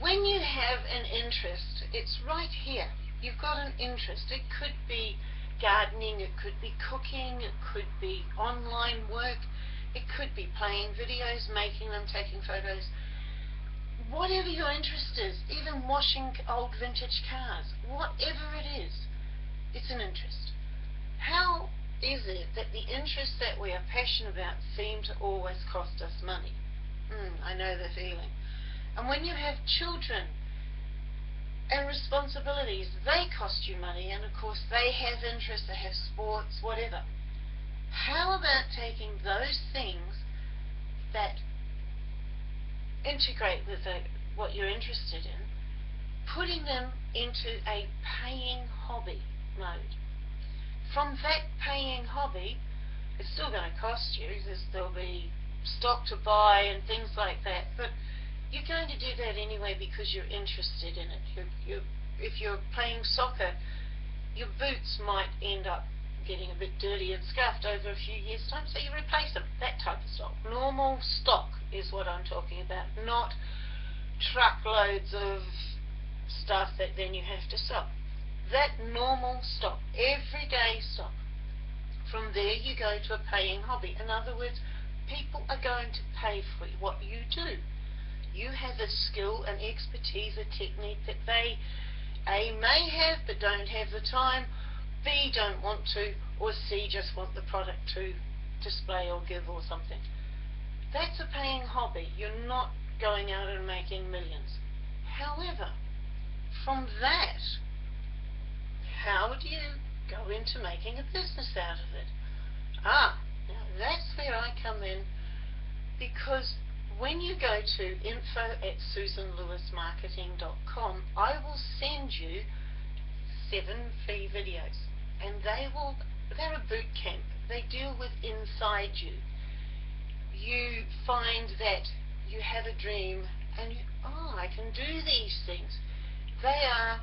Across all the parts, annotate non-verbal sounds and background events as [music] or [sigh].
When you have an interest, it's right here. You've got an interest. It could be gardening, it could be cooking, it could be online work, it could be playing videos, making them, taking photos. Whatever your interest is, even washing old vintage cars, whatever it is, it's an interest. How is it that the interests that we are passionate about seem to always cost us money? I know the feeling. And when you have children and responsibilities, they cost you money, and of course they have interests, they have sports, whatever. How about taking those things that integrate with the, what you're interested in, putting them into a paying hobby mode? From that paying hobby, it's still going to cost you, there'll be stock to buy and things like that, but you're going to do that anyway because you're interested in it. You're, you're, if you're playing soccer, your boots might end up getting a bit dirty and scuffed over a few years' time, so you replace them. That type of stock. Normal stock is what I'm talking about, not truckloads of stuff that then you have to sell. That normal stock, everyday stock. From there you go to a paying hobby. In other words, people are going to pay for what you do you have a skill, an expertise, a technique that they A may have but don't have the time, B don't want to, or C just want the product to display or give or something. That's a paying hobby. You're not going out and making millions. However, from that, how do you go into making a business out of it? Ah, that's where I come in because when you go to info at susanlewismarketing.com, I will send you seven free videos. And they will, they're a boot camp. They deal with inside you. You find that you have a dream and you, oh, I can do these things. They are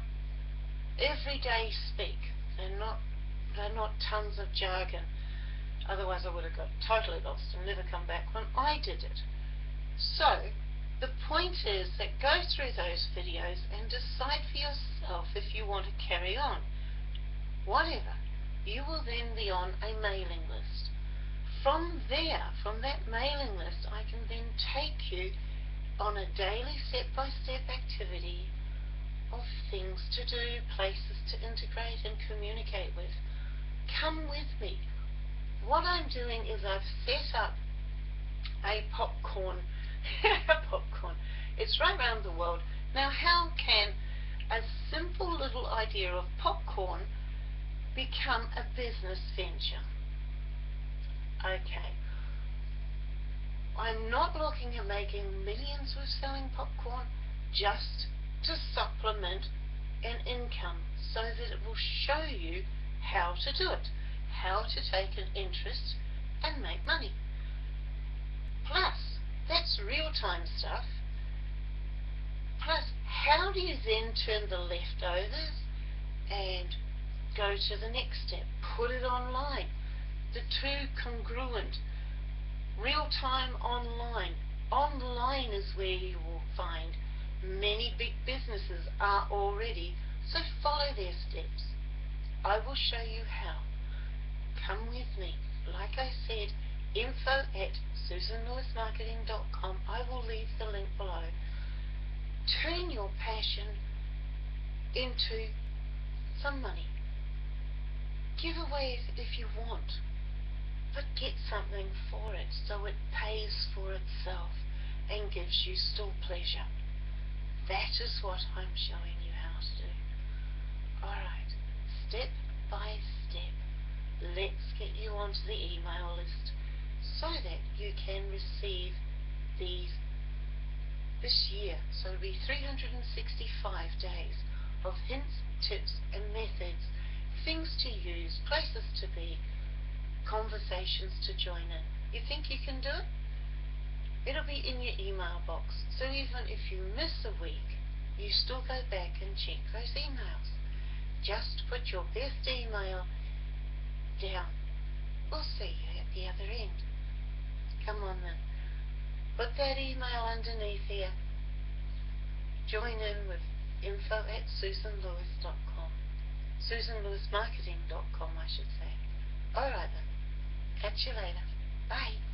everyday speak. They're not, they're not tons of jargon. Otherwise I would have got totally lost and never come back when I did it. So, the point is that go through those videos and decide for yourself if you want to carry on. Whatever, you will then be on a mailing list. From there, from that mailing list, I can then take you on a daily step-by-step -step activity of things to do, places to integrate and communicate with. Come with me. What I'm doing is I've set up a popcorn [laughs] popcorn. It's right around the world. Now, how can a simple little idea of popcorn become a business venture? Okay. I'm not looking at making millions with selling popcorn, just to supplement an income so that it will show you how to do it, how to take an interest and make money. Plus, that's real-time stuff. Plus, how do you then turn the leftovers and go to the next step? Put it online. The two congruent. Real-time online. Online is where you will find many big businesses are already, so follow their steps. I will show you how. Come with me. Like I said, info at susanlewismarketing.com. I will leave the link below. Turn your passion into some money. Give away if you want, but get something for it so it pays for itself and gives you still pleasure. That is what I'm showing you how to do. Alright, step by step, let's get you onto the email list so that you can receive these this year. So it'll be 365 days of hints, tips and methods, things to use, places to be, conversations to join in. You think you can do it? It'll be in your email box. So even if you miss a week, you still go back and check those emails. Just put your best email down. We'll see you at the other end. Come on then. Put that email underneath here join in with info at susanlewis.com. SusanLewisMarketing.com, I should say. Alright then. Catch you later. Bye.